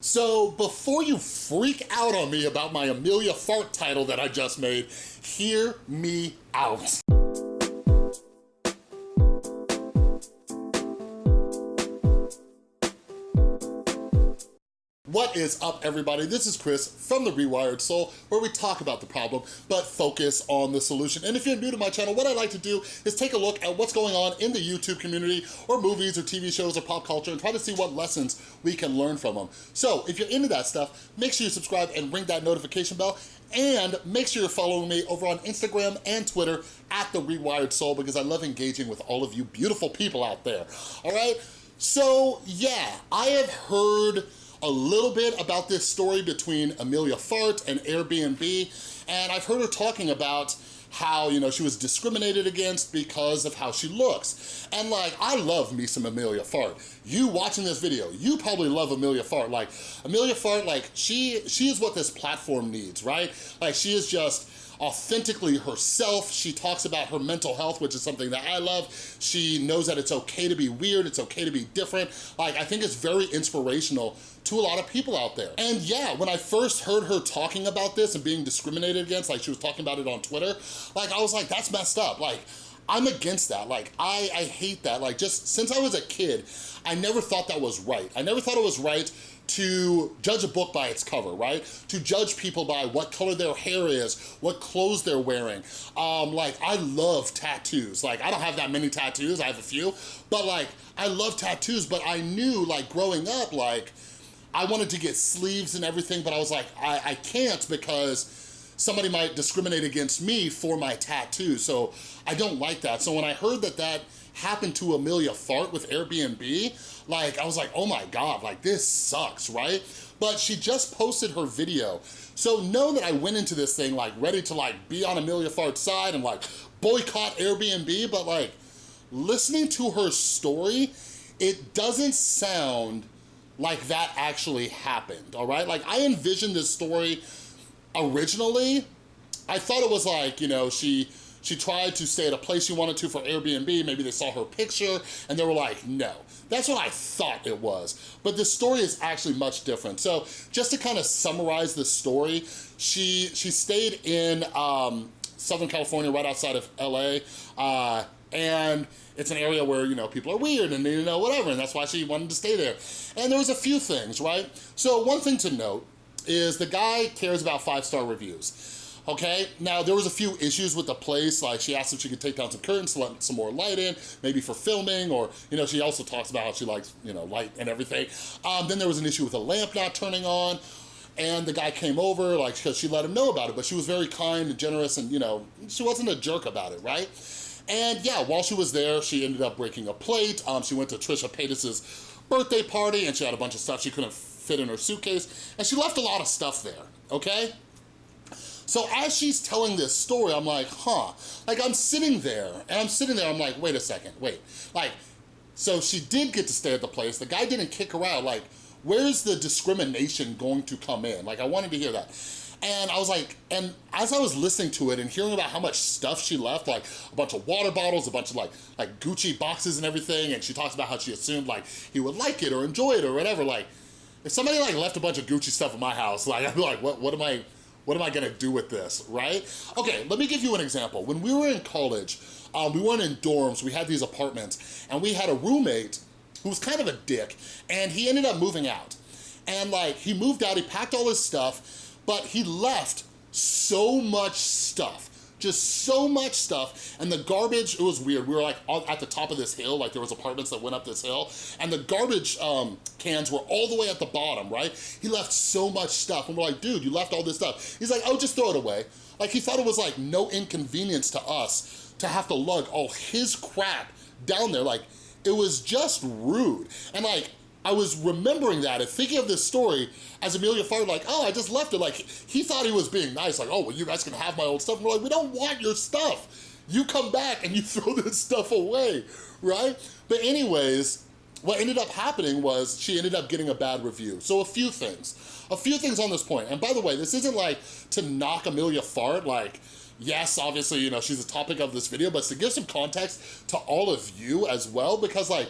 So before you freak out on me about my Amelia Fart title that I just made, hear me out. Is up everybody? This is Chris from The Rewired Soul where we talk about the problem but focus on the solution. And if you're new to my channel, what I like to do is take a look at what's going on in the YouTube community or movies or TV shows or pop culture and try to see what lessons we can learn from them. So if you're into that stuff, make sure you subscribe and ring that notification bell and make sure you're following me over on Instagram and Twitter at The Rewired Soul because I love engaging with all of you beautiful people out there, all right? So yeah, I have heard a little bit about this story between Amelia Fart and Airbnb, and I've heard her talking about how, you know, she was discriminated against because of how she looks. And like, I love me some Amelia Fart. You watching this video, you probably love Amelia Fart. Like, Amelia Fart, like, she, she is what this platform needs, right? Like, she is just, authentically herself. She talks about her mental health, which is something that I love. She knows that it's okay to be weird, it's okay to be different. Like, I think it's very inspirational to a lot of people out there. And yeah, when I first heard her talking about this and being discriminated against, like she was talking about it on Twitter, like I was like, that's messed up. Like, I'm against that. Like, I, I hate that. Like, just since I was a kid, I never thought that was right. I never thought it was right to judge a book by its cover, right? To judge people by what color their hair is, what clothes they're wearing. Um, like, I love tattoos. Like, I don't have that many tattoos, I have a few, but like, I love tattoos, but I knew, like, growing up, like, I wanted to get sleeves and everything, but I was like, I, I can't because somebody might discriminate against me for my tattoo, so I don't like that. So when I heard that that happened to Amelia Fart with Airbnb, like, I was like, oh my God, like, this sucks, right? But she just posted her video. So know that I went into this thing, like, ready to, like, be on Amelia Fart's side and, like, boycott Airbnb, but, like, listening to her story, it doesn't sound like that actually happened, all right? Like, I envisioned this story originally, I thought it was like, you know, she she tried to stay at a place she wanted to for Airbnb, maybe they saw her picture and they were like, no. That's what I thought it was. But the story is actually much different. So just to kind of summarize the story, she, she stayed in um, Southern California, right outside of LA, uh, and it's an area where, you know, people are weird and, you know, whatever, and that's why she wanted to stay there. And there was a few things, right? So one thing to note is the guy cares about five-star reviews okay? Now, there was a few issues with the place, like she asked if she could take down some curtains to let some more light in, maybe for filming, or, you know, she also talks about how she likes, you know, light and everything. Um, then there was an issue with the lamp not turning on, and the guy came over, like, because she let him know about it, but she was very kind and generous, and, you know, she wasn't a jerk about it, right? And yeah, while she was there, she ended up breaking a plate. Um, she went to Trisha Paytas's birthday party, and she had a bunch of stuff she couldn't fit in her suitcase, and she left a lot of stuff there, okay? So as she's telling this story, I'm like, huh. Like I'm sitting there and I'm sitting there, I'm like, wait a second, wait. Like, so she did get to stay at the place. The guy didn't kick her out. Like, where's the discrimination going to come in? Like I wanted to hear that. And I was like, and as I was listening to it and hearing about how much stuff she left, like a bunch of water bottles, a bunch of like like Gucci boxes and everything, and she talks about how she assumed like he would like it or enjoy it or whatever, like, if somebody like left a bunch of Gucci stuff in my house, like I'd be like, what, what am I, what am I gonna do with this, right? Okay, let me give you an example. When we were in college, um, we weren't in dorms, we had these apartments, and we had a roommate who was kind of a dick, and he ended up moving out. And like, he moved out, he packed all his stuff, but he left so much stuff just so much stuff and the garbage it was weird. We were like at the top of this hill like there was apartments that went up this hill and the garbage um, cans were all the way at the bottom right? He left so much stuff and we're like dude you left all this stuff. He's like oh just throw it away. Like he thought it was like no inconvenience to us to have to lug all his crap down there. Like it was just rude. And like I was remembering that and thinking of this story as Amelia Fart, like, oh, I just left it. Like, he thought he was being nice, like, oh, well, you guys can have my old stuff. And we're like, we don't want your stuff. You come back and you throw this stuff away, right? But anyways, what ended up happening was she ended up getting a bad review. So a few things, a few things on this point. And by the way, this isn't like to knock Amelia Fart, like, yes, obviously, you know, she's the topic of this video, but to give some context to all of you as well, because like,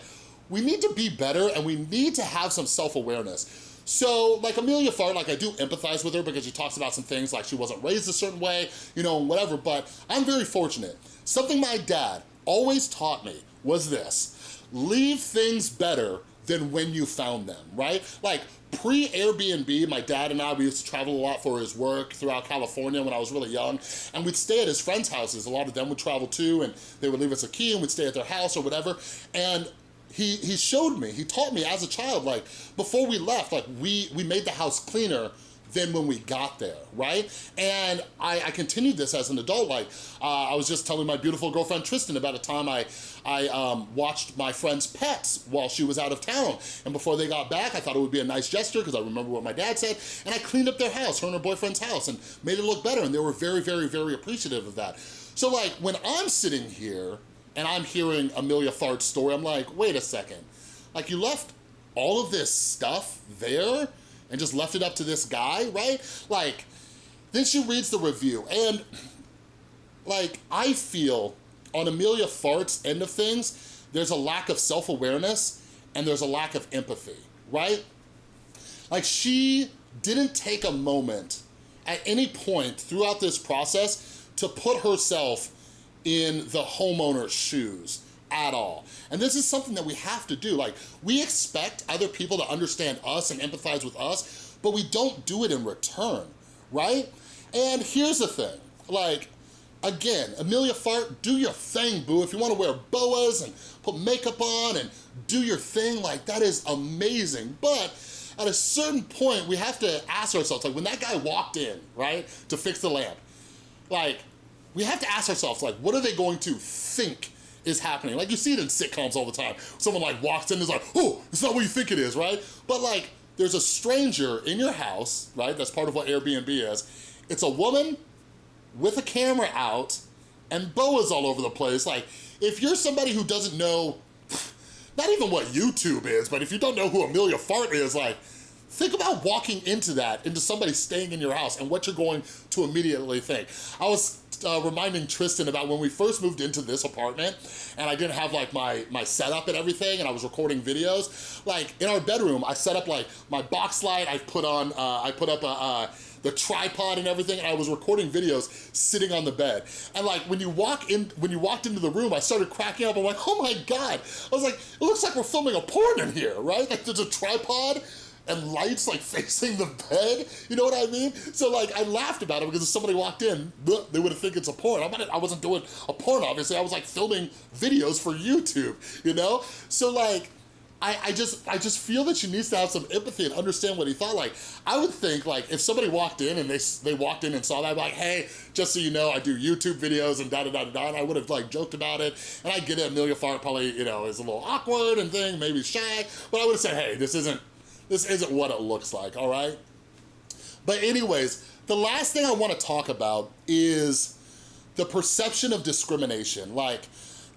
we need to be better and we need to have some self-awareness. So like Amelia Fart, like I do empathize with her because she talks about some things like she wasn't raised a certain way, you know, whatever, but I'm very fortunate. Something my dad always taught me was this, leave things better than when you found them, right? Like pre-Airbnb, my dad and I, we used to travel a lot for his work throughout California when I was really young, and we'd stay at his friends' houses. A lot of them would travel too, and they would leave us a key and we'd stay at their house or whatever. And he, he showed me, he taught me as a child, like before we left, like we, we made the house cleaner than when we got there, right? And I, I continued this as an adult. Like, uh, I was just telling my beautiful girlfriend Tristan about a time I, I um, watched my friend's pets while she was out of town. And before they got back, I thought it would be a nice gesture because I remember what my dad said. And I cleaned up their house, her and her boyfriend's house, and made it look better. And they were very, very, very appreciative of that. So like, when I'm sitting here and I'm hearing Amelia Fart's story, I'm like, wait a second. Like, you left all of this stuff there and just left it up to this guy, right? Like, then she reads the review and like, I feel on Amelia Fart's end of things, there's a lack of self-awareness and there's a lack of empathy, right? Like she didn't take a moment at any point throughout this process to put herself in the homeowner's shoes at all. And this is something that we have to do. Like, we expect other people to understand us and empathize with us, but we don't do it in return, right? And here's the thing, like, again, Amelia Fart, do your thing, boo. If you wanna wear boas and put makeup on and do your thing, like, that is amazing. But at a certain point, we have to ask ourselves, like, when that guy walked in, right, to fix the lamp, like, we have to ask ourselves, like, what are they going to think is happening. Like you see it in sitcoms all the time. Someone like walks in and is like, oh, it's not what you think it is, right? But like, there's a stranger in your house, right? That's part of what Airbnb is. It's a woman with a camera out and boas all over the place. Like, if you're somebody who doesn't know, not even what YouTube is, but if you don't know who Amelia Fart is, like, think about walking into that, into somebody staying in your house and what you're going to immediately think. I was uh, reminding Tristan about when we first moved into this apartment and I didn't have like my, my setup and everything and I was recording videos. Like in our bedroom, I set up like my box light, I put on, uh, I put up a, uh, the tripod and everything, and I was recording videos sitting on the bed. And like when you walk in, when you walked into the room, I started cracking up. I'm like, oh my God. I was like, it looks like we're filming a porn in here, right? Like there's a tripod and lights like facing the bed. You know what I mean? So like I laughed about it because if somebody walked in, they would have think it's a porn. I'm not, I wasn't doing a porn, obviously. I was like filming videos for YouTube, you know? So like, I, I just I just feel that she needs to have some empathy and understand what he thought. Like, I would think like if somebody walked in and they they walked in and saw that, be like, hey, just so you know, I do YouTube videos and da da da da, and I would have like joked about it. And I get it, Amelia Fart probably you know is a little awkward and thing, maybe shy, but I would have said, hey, this isn't this isn't what it looks like, all right? But anyways, the last thing I wanna talk about is the perception of discrimination. Like,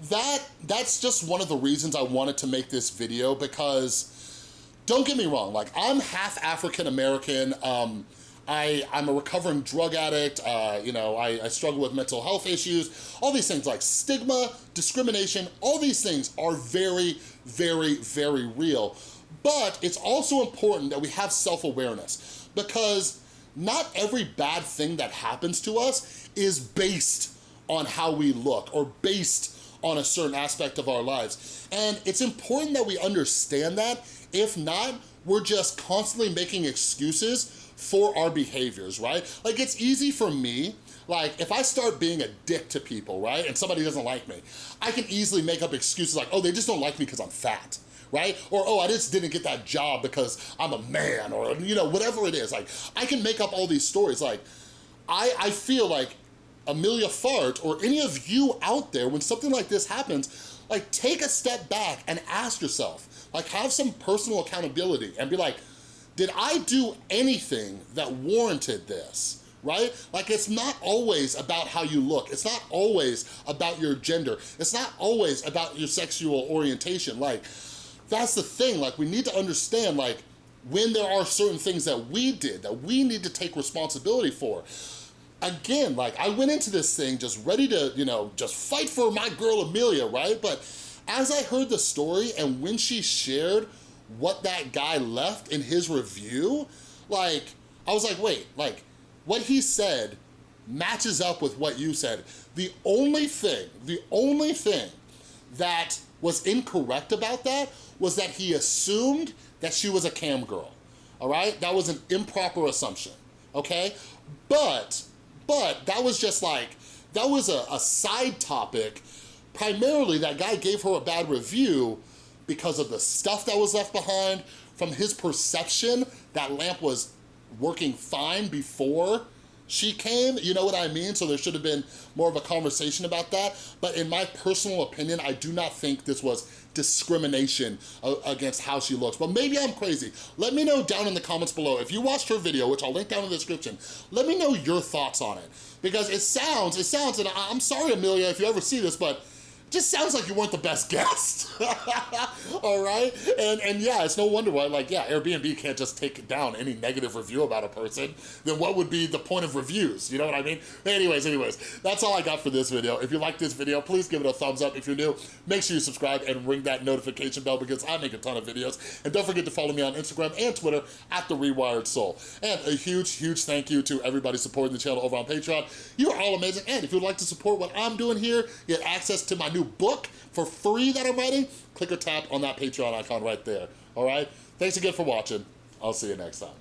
that that's just one of the reasons I wanted to make this video because, don't get me wrong, like, I'm half African-American, um, I, I'm a recovering drug addict, uh, you know, I, I struggle with mental health issues, all these things like stigma, discrimination, all these things are very, very, very real. But it's also important that we have self-awareness because not every bad thing that happens to us is based on how we look or based on a certain aspect of our lives. And it's important that we understand that. If not, we're just constantly making excuses for our behaviors, right? Like it's easy for me like, if I start being a dick to people, right, and somebody doesn't like me, I can easily make up excuses like, oh, they just don't like me because I'm fat right? Or, oh, I just didn't get that job because I'm a man or, you know, whatever it is. Like, I can make up all these stories. Like, I, I feel like Amelia Fart or any of you out there, when something like this happens, like take a step back and ask yourself, like have some personal accountability and be like, did I do anything that warranted this? right? Like it's not always about how you look. It's not always about your gender. It's not always about your sexual orientation. Like that's the thing, like we need to understand like when there are certain things that we did that we need to take responsibility for. Again, like I went into this thing just ready to, you know, just fight for my girl Amelia, right? But as I heard the story and when she shared what that guy left in his review, like, I was like, wait, like, what he said matches up with what you said. The only thing, the only thing that was incorrect about that was that he assumed that she was a cam girl, all right? That was an improper assumption, okay? But, but that was just like, that was a, a side topic. Primarily, that guy gave her a bad review because of the stuff that was left behind. From his perception, that lamp was working fine before she came, you know what I mean? So there should have been more of a conversation about that. But in my personal opinion, I do not think this was discrimination against how she looks. But maybe I'm crazy. Let me know down in the comments below. If you watched her video, which I'll link down in the description, let me know your thoughts on it. Because it sounds, it sounds, and I'm sorry, Amelia, if you ever see this, but just sounds like you weren't the best guest, all right? And, and yeah, it's no wonder why, like, yeah, Airbnb can't just take down any negative review about a person, then what would be the point of reviews, you know what I mean? Anyways, anyways, that's all I got for this video. If you like this video, please give it a thumbs up. If you're new, make sure you subscribe and ring that notification bell because I make a ton of videos. And don't forget to follow me on Instagram and Twitter at The Rewired Soul. And a huge, huge thank you to everybody supporting the channel over on Patreon. You are all amazing. And if you'd like to support what I'm doing here, get access to my new new book for free that I'm writing, click or tap on that Patreon icon right there, all right? Thanks again for watching. I'll see you next time.